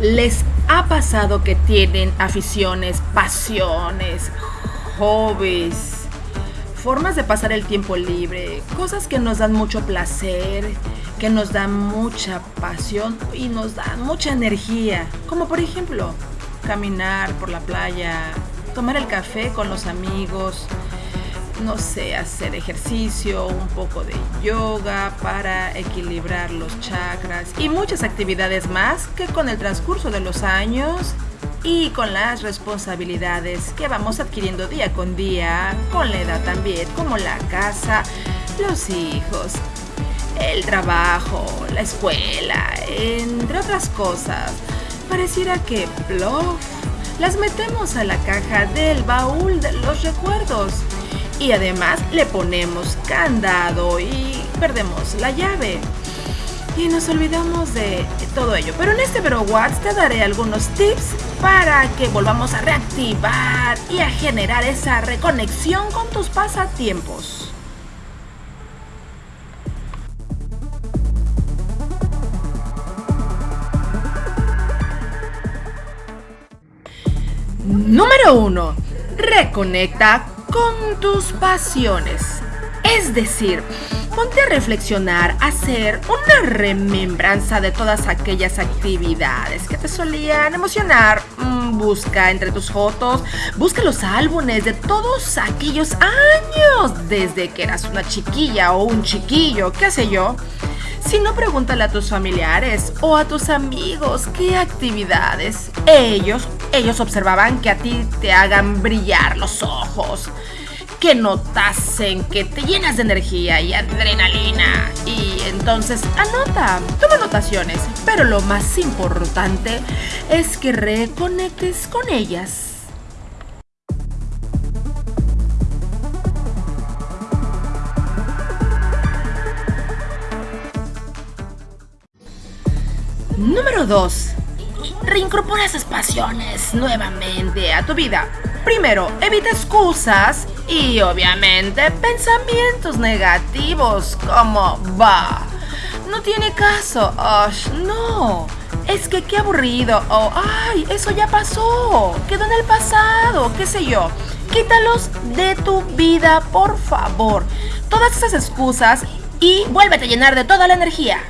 ¿Les ha pasado que tienen aficiones, pasiones, hobbies, formas de pasar el tiempo libre, cosas que nos dan mucho placer, que nos dan mucha pasión y nos dan mucha energía? Como por ejemplo, caminar por la playa, tomar el café con los amigos, no sé, hacer ejercicio, un poco de yoga para equilibrar los chakras y muchas actividades más que con el transcurso de los años y con las responsabilidades que vamos adquiriendo día con día, con la edad también, como la casa, los hijos, el trabajo, la escuela, entre otras cosas. Pareciera que, bluff, las metemos a la caja del baúl de los recuerdos y además le ponemos candado y perdemos la llave. Y nos olvidamos de todo ello. Pero en este Vero Watts te daré algunos tips para que volvamos a reactivar y a generar esa reconexión con tus pasatiempos. Número 1. Reconecta con tus pasiones. Es decir, ponte a reflexionar, hacer una remembranza de todas aquellas actividades que te solían emocionar. Mm, busca entre tus fotos, busca los álbumes de todos aquellos años, desde que eras una chiquilla o un chiquillo, qué sé yo. Si no, pregúntale a tus familiares o a tus amigos qué actividades ellos, ellos observaban que a ti te hagan brillar los ojos, que notasen que te llenas de energía y adrenalina. Y entonces anota, toma anotaciones, pero lo más importante es que reconectes con ellas. Número 2. Reincorpora esas pasiones nuevamente a tu vida. Primero, evita excusas y obviamente pensamientos negativos como va. No tiene caso. no. Es que qué aburrido. O ay, eso ya pasó. Quedó en el pasado. ¿Qué sé yo? Quítalos de tu vida, por favor. Todas esas excusas y vuélvete a llenar de toda la energía.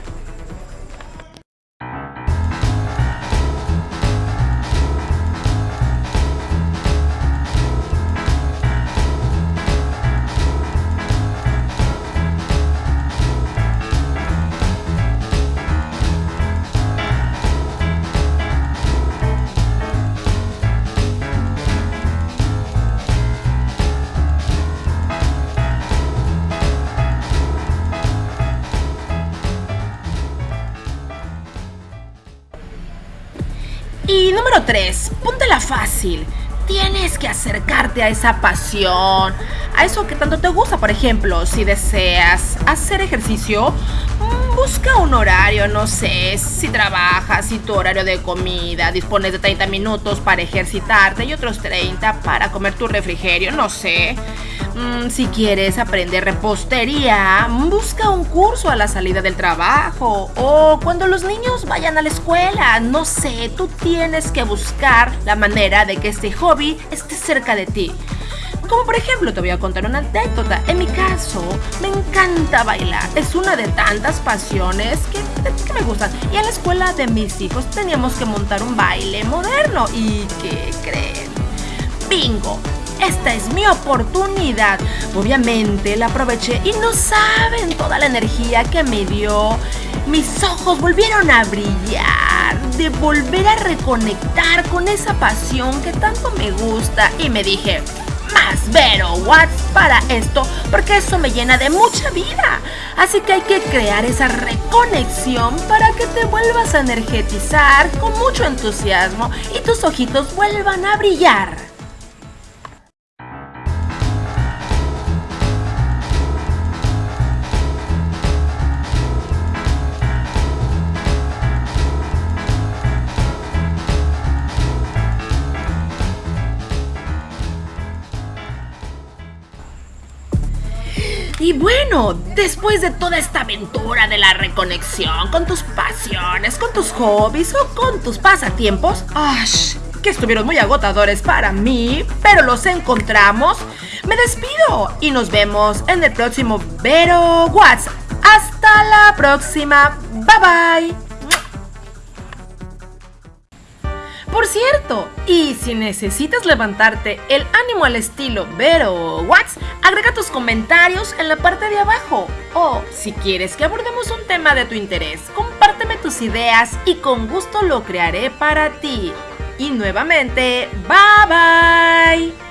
3, póntela fácil. Tienes que acercarte a esa pasión, a eso que tanto te gusta, por ejemplo, si deseas hacer ejercicio, mm, busca un horario, no sé, si trabajas, si tu horario de comida, dispones de 30 minutos para ejercitarte y otros 30 para comer tu refrigerio, no sé. Mm, si quieres aprender repostería, busca un curso a la salida del trabajo o cuando los niños vayan a la escuela. No sé, tú tienes que buscar la manera de que este hobby esté cerca de ti. Como por ejemplo, te voy a contar una anécdota. En mi caso, me encanta bailar. Es una de tantas pasiones que, que, me gustan. Y en la escuela de mis hijos teníamos que montar un baile moderno. ¿Y qué creen? Bingo esta es mi oportunidad. Obviamente la aproveché y no saben toda la energía que me dio. Mis ojos volvieron a brillar, de volver a reconectar con esa pasión que tanto me gusta y me dije, más Vero Watts para esto porque eso me llena de mucha vida. Así que hay que crear esa reconexión para que te vuelvas a energetizar con mucho entusiasmo y tus ojitos vuelvan a brillar. Y bueno, después de toda esta aventura de la reconexión con tus pasiones, con tus hobbies o con tus pasatiempos, ¡ash! que estuvieron muy agotadores para mí, pero los encontramos, me despido y nos vemos en el próximo Vero Watts. Hasta la próxima. Bye bye. Por cierto, y si necesitas levantarte el ánimo al estilo Vero Watts, agrega tus comentarios en la parte de abajo. O si quieres que abordemos un tema de tu interés, compárteme tus ideas y con gusto lo crearé para ti. Y nuevamente, bye bye.